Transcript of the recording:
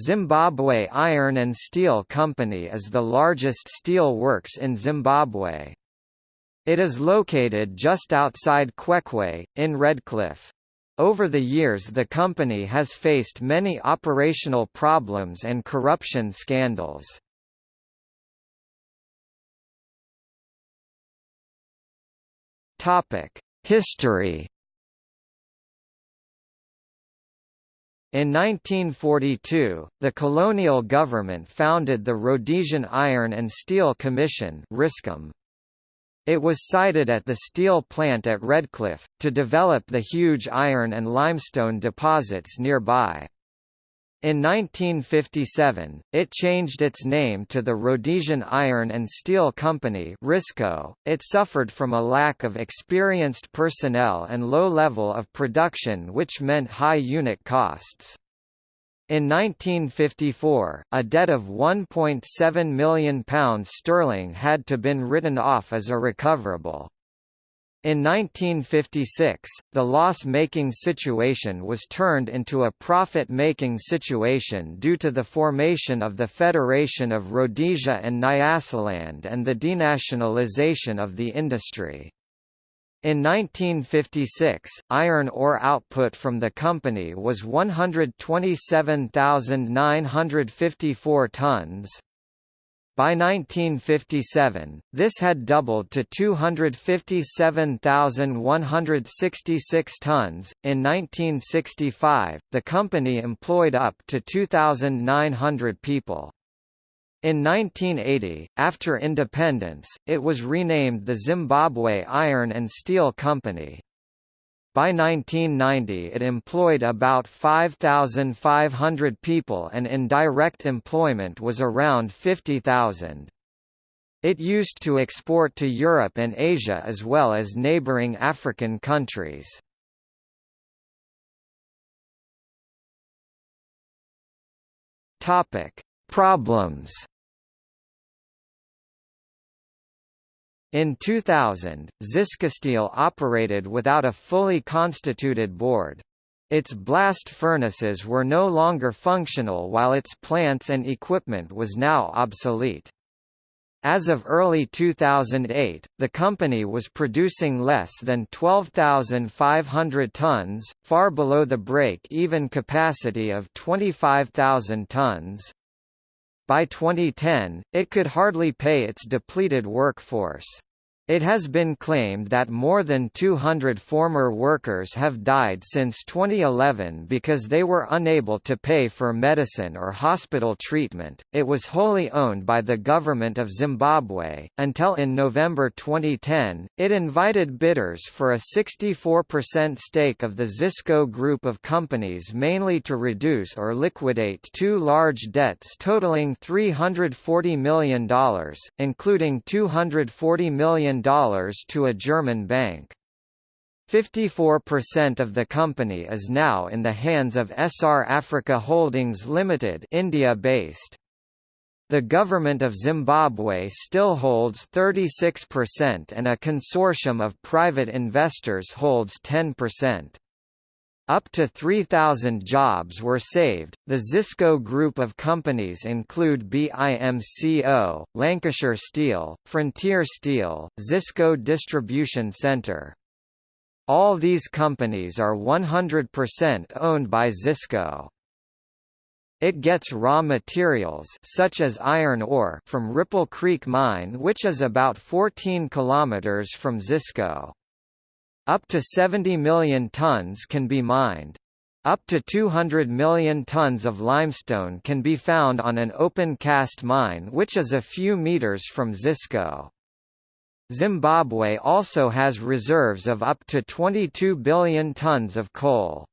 Zimbabwe Iron and Steel Company is the largest steel works in Zimbabwe. It is located just outside Kwekwe, in Redcliffe. Over the years the company has faced many operational problems and corruption scandals. History In 1942, the colonial government founded the Rhodesian Iron and Steel Commission It was sited at the steel plant at Redcliffe, to develop the huge iron and limestone deposits nearby. In 1957, it changed its name to the Rhodesian Iron and Steel Company RISCO. .It suffered from a lack of experienced personnel and low level of production which meant high unit costs. In 1954, a debt of £1.7 million sterling had to been written off as irrecoverable. In 1956, the loss-making situation was turned into a profit-making situation due to the formation of the Federation of Rhodesia and Nyasaland and the denationalization of the industry. In 1956, iron ore output from the company was 127,954 tons. By 1957, this had doubled to 257,166 tons. In 1965, the company employed up to 2,900 people. In 1980, after independence, it was renamed the Zimbabwe Iron and Steel Company. By 1990 it employed about 5,500 people and in direct employment was around 50,000. It used to export to Europe and Asia as well as neighboring African countries. Problems In 2000, Ziscosteel operated without a fully constituted board. Its blast furnaces were no longer functional while its plants and equipment was now obsolete. As of early 2008, the company was producing less than 12,500 tons, far below the break-even capacity of 25,000 tons. By 2010, it could hardly pay its depleted workforce. It has been claimed that more than 200 former workers have died since 2011 because they were unable to pay for medicine or hospital treatment. It was wholly owned by the government of Zimbabwe, until in November 2010, it invited bidders for a 64% stake of the Zisco group of companies mainly to reduce or liquidate two large debts totaling $340 million, including $240 million to a German bank. 54% of the company is now in the hands of Essar Africa Holdings Limited India-based. The government of Zimbabwe still holds 36% and a consortium of private investors holds 10%. Up to 3,000 jobs were saved. The Zisco group of companies include BIMCO, Lancashire Steel, Frontier Steel, Zisco Distribution Centre. All these companies are 100% owned by Zisco. It gets raw materials such as iron ore from Ripple Creek Mine which is about 14 kilometers from Zisco. Up to 70 million tons can be mined. Up to 200 million tons of limestone can be found on an open cast mine which is a few meters from Zisco. Zimbabwe also has reserves of up to 22 billion tons of coal.